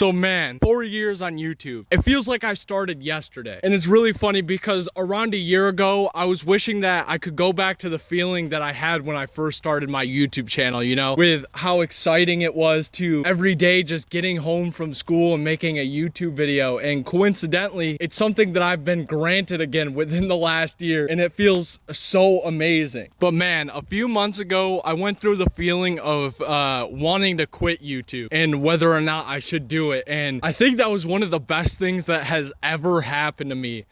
So man, four years on YouTube. It feels like I started yesterday. And it's really funny because around a year ago, I was wishing that I could go back to the feeling that I had when I first started my YouTube channel, you know, with how exciting it was to every day just getting home from school and making a YouTube video. And coincidentally, it's something that I've been granted again within the last year and it feels so amazing. But man, a few months ago, I went through the feeling of uh, wanting to quit YouTube and whether or not I should do it. And I think that was one of the best things that has ever happened to me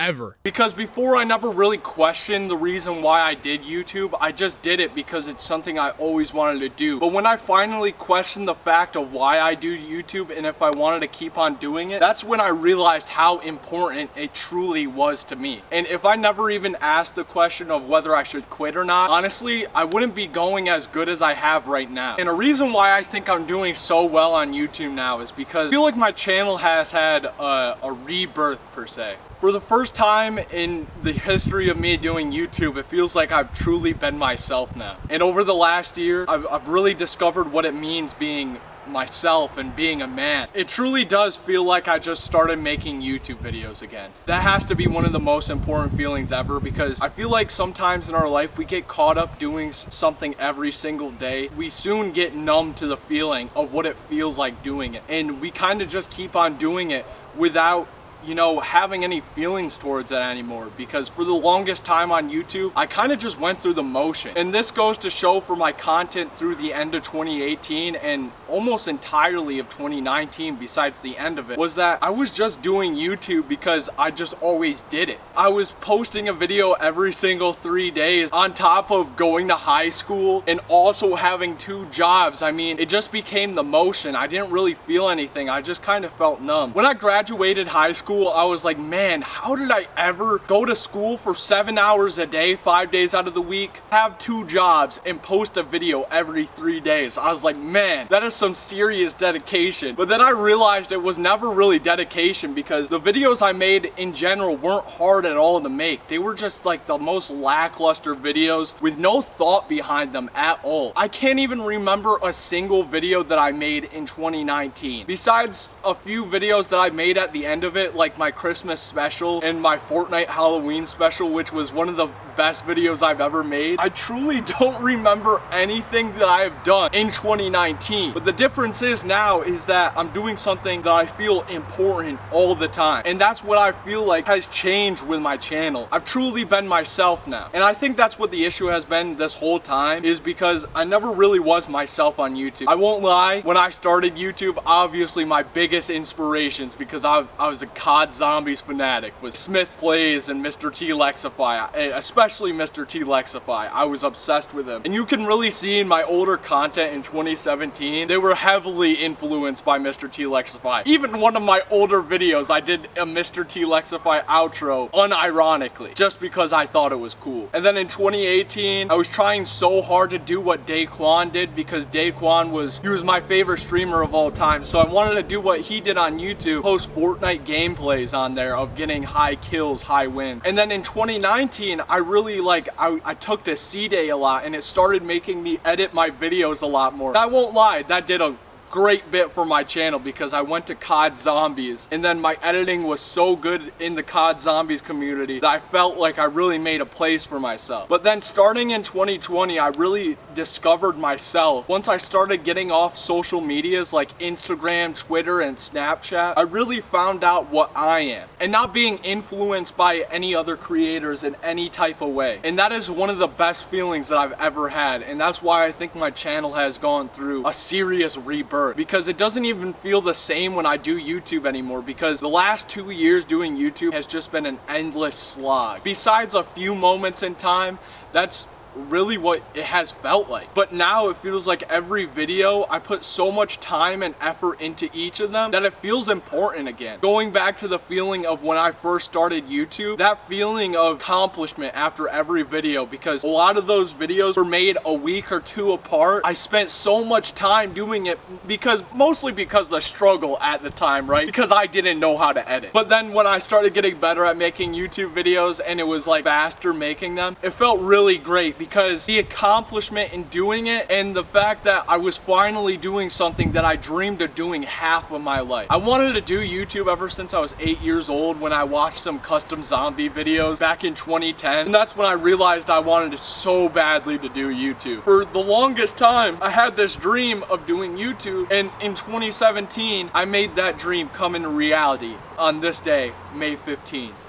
ever. Because before I never really questioned the reason why I did YouTube, I just did it because it's something I always wanted to do. But when I finally questioned the fact of why I do YouTube and if I wanted to keep on doing it, that's when I realized how important it truly was to me. And if I never even asked the question of whether I should quit or not, honestly, I wouldn't be going as good as I have right now. And a reason why I think I'm doing so well on YouTube now is because I feel like my channel has had a, a rebirth per se. For the first time in the history of me doing YouTube, it feels like I've truly been myself now. And over the last year, I've, I've really discovered what it means being myself and being a man. It truly does feel like I just started making YouTube videos again. That has to be one of the most important feelings ever because I feel like sometimes in our life we get caught up doing something every single day. We soon get numb to the feeling of what it feels like doing it. And we kind of just keep on doing it without you know, having any feelings towards it anymore because for the longest time on YouTube, I kind of just went through the motion. And this goes to show for my content through the end of 2018 and almost entirely of 2019 besides the end of it, was that I was just doing YouTube because I just always did it. I was posting a video every single three days on top of going to high school and also having two jobs. I mean, it just became the motion. I didn't really feel anything. I just kind of felt numb. When I graduated high school, school, I was like, man, how did I ever go to school for seven hours a day, five days out of the week, have two jobs, and post a video every three days? I was like, man, that is some serious dedication. But then I realized it was never really dedication because the videos I made in general weren't hard at all to make. They were just like the most lackluster videos with no thought behind them at all. I can't even remember a single video that I made in 2019. Besides a few videos that I made at the end of it, like my Christmas special and my Fortnite Halloween special, which was one of the best videos I've ever made. I truly don't remember anything that I have done in 2019. But the difference is now is that I'm doing something that I feel important all the time. And that's what I feel like has changed with my channel. I've truly been myself now. And I think that's what the issue has been this whole time is because I never really was myself on YouTube. I won't lie, when I started YouTube, obviously my biggest inspirations because I, I was a COD Zombies fanatic was Smith Plays and Mr. T Lexify, eh, especially especially Mr. T Lexify. I was obsessed with him. And you can really see in my older content in 2017, they were heavily influenced by Mr. T Lexify. Even one of my older videos, I did a Mr. T Lexify outro unironically, just because I thought it was cool. And then in 2018, I was trying so hard to do what Daequan did because Daequan was, he was my favorite streamer of all time. So I wanted to do what he did on YouTube, post Fortnite gameplays on there of getting high kills, high wins. And then in 2019, I really like, I, I took to C-Day a lot and it started making me edit my videos a lot more. I won't lie, that did a great bit for my channel because I went to COD Zombies and then my editing was so good in the COD Zombies community that I felt like I really made a place for myself. But then starting in 2020, I really discovered myself. Once I started getting off social medias like Instagram, Twitter, and Snapchat, I really found out what I am and not being influenced by any other creators in any type of way. And that is one of the best feelings that I've ever had. And that's why I think my channel has gone through a serious rebirth because it doesn't even feel the same when I do YouTube anymore because the last two years doing YouTube has just been an endless slog. Besides a few moments in time, that's really what it has felt like. But now it feels like every video, I put so much time and effort into each of them that it feels important again. Going back to the feeling of when I first started YouTube, that feeling of accomplishment after every video because a lot of those videos were made a week or two apart. I spent so much time doing it because mostly because the struggle at the time, right? Because I didn't know how to edit. But then when I started getting better at making YouTube videos and it was like faster making them, it felt really great because the accomplishment in doing it and the fact that I was finally doing something that I dreamed of doing half of my life. I wanted to do YouTube ever since I was eight years old when I watched some custom zombie videos back in 2010. And that's when I realized I wanted so badly to do YouTube. For the longest time, I had this dream of doing YouTube and in 2017, I made that dream come into reality on this day, May 15th.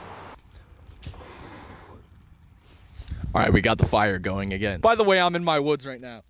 All right, we got the fire going again. By the way, I'm in my woods right now.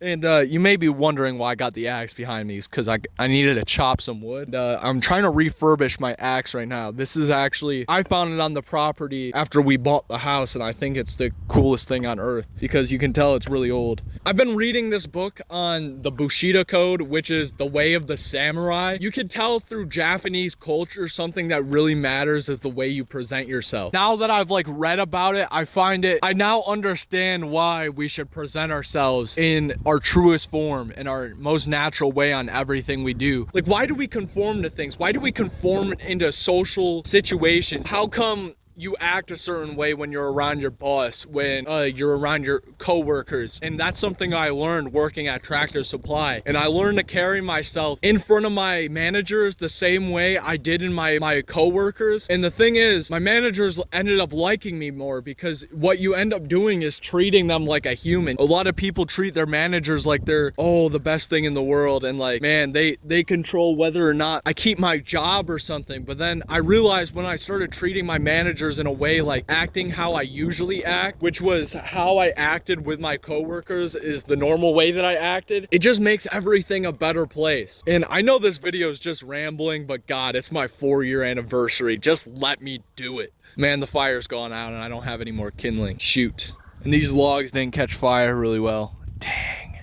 And uh, you may be wondering why I got the axe behind me is because I, I needed to chop some wood. Uh, I'm trying to refurbish my axe right now. This is actually, I found it on the property after we bought the house and I think it's the coolest thing on earth because you can tell it's really old. I've been reading this book on the Bushido Code, which is the way of the samurai. You can tell through Japanese culture something that really matters is the way you present yourself. Now that I've like read about it, I find it, I now understand why we should present ourselves in our truest form and our most natural way on everything we do. Like, why do we conform to things? Why do we conform into social situations? How come you act a certain way when you're around your boss, when uh, you're around your coworkers. And that's something I learned working at Tractor Supply. And I learned to carry myself in front of my managers the same way I did in my, my coworkers. And the thing is, my managers ended up liking me more because what you end up doing is treating them like a human. A lot of people treat their managers like they're, oh, the best thing in the world. And like, man, they, they control whether or not I keep my job or something. But then I realized when I started treating my managers in a way like acting how I usually act, which was how I acted with my coworkers is the normal way that I acted. It just makes everything a better place. And I know this video is just rambling, but God, it's my four year anniversary. Just let me do it. Man, the fire's gone out and I don't have any more kindling. Shoot. And these logs didn't catch fire really well. Dang.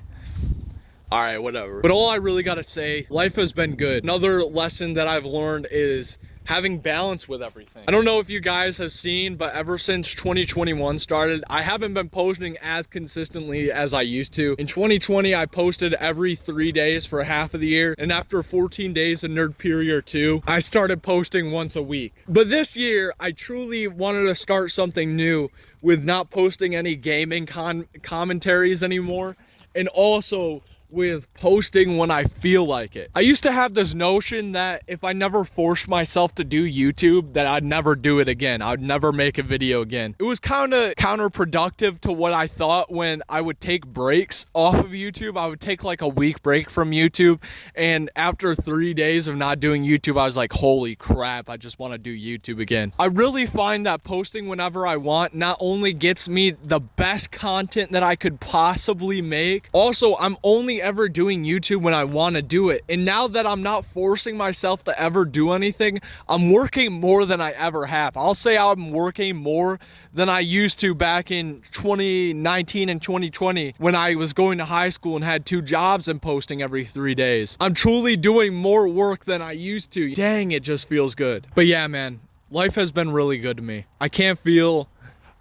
All right, whatever. But all I really gotta say, life has been good. Another lesson that I've learned is having balance with everything. I don't know if you guys have seen, but ever since 2021 started, I haven't been posting as consistently as I used to. In 2020, I posted every three days for half of the year. And after 14 days of Nerdpedia 2, I started posting once a week. But this year, I truly wanted to start something new with not posting any gaming con commentaries anymore. And also with posting when I feel like it. I used to have this notion that if I never forced myself to do YouTube, that I'd never do it again. I'd never make a video again. It was kind of counterproductive to what I thought when I would take breaks off of YouTube. I would take like a week break from YouTube. And after three days of not doing YouTube, I was like, holy crap, I just want to do YouTube again. I really find that posting whenever I want not only gets me the best content that I could possibly make, also I'm only ever doing YouTube when I want to do it. And now that I'm not forcing myself to ever do anything, I'm working more than I ever have. I'll say I'm working more than I used to back in 2019 and 2020 when I was going to high school and had two jobs and posting every three days. I'm truly doing more work than I used to. Dang, it just feels good. But yeah, man, life has been really good to me. I can't feel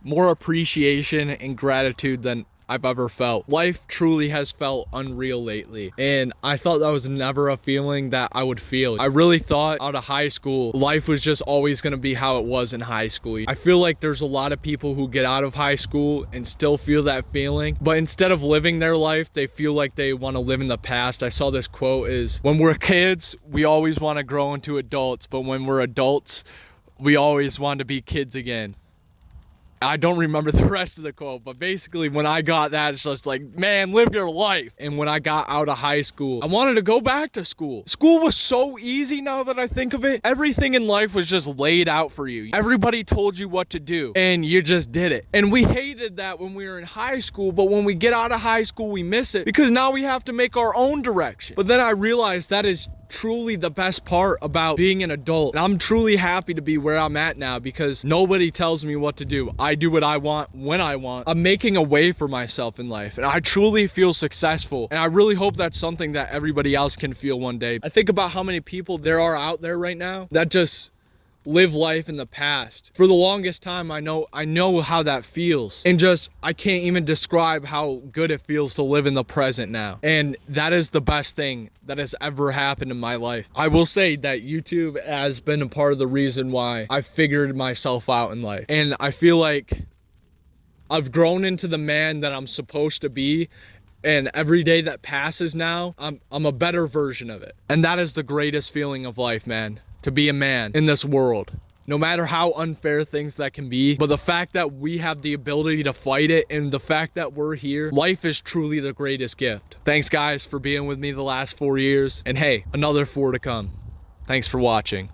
more appreciation and gratitude than I've ever felt. Life truly has felt unreal lately. And I thought that was never a feeling that I would feel. I really thought out of high school, life was just always going to be how it was in high school. I feel like there's a lot of people who get out of high school and still feel that feeling. But instead of living their life, they feel like they want to live in the past. I saw this quote is when we're kids, we always want to grow into adults. But when we're adults, we always want to be kids again. I don't remember the rest of the quote, but basically when I got that, it's just like, man, live your life. And when I got out of high school, I wanted to go back to school. School was so easy now that I think of it. Everything in life was just laid out for you. Everybody told you what to do and you just did it. And we hated that when we were in high school, but when we get out of high school, we miss it because now we have to make our own direction. But then I realized that is truly the best part about being an adult. And I'm truly happy to be where I'm at now because nobody tells me what to do. I do what I want when I want. I'm making a way for myself in life and I truly feel successful. And I really hope that's something that everybody else can feel one day. I think about how many people there are out there right now that just live life in the past. For the longest time, I know I know how that feels. And just I can't even describe how good it feels to live in the present now. And that is the best thing that has ever happened in my life. I will say that YouTube has been a part of the reason why I figured myself out in life. And I feel like I've grown into the man that I'm supposed to be. And every day that passes now, I'm, I'm a better version of it. And that is the greatest feeling of life, man. To be a man in this world no matter how unfair things that can be. But the fact that we have the ability to fight it and the fact that we're here, life is truly the greatest gift. Thanks guys for being with me the last four years. And hey, another four to come. Thanks for watching.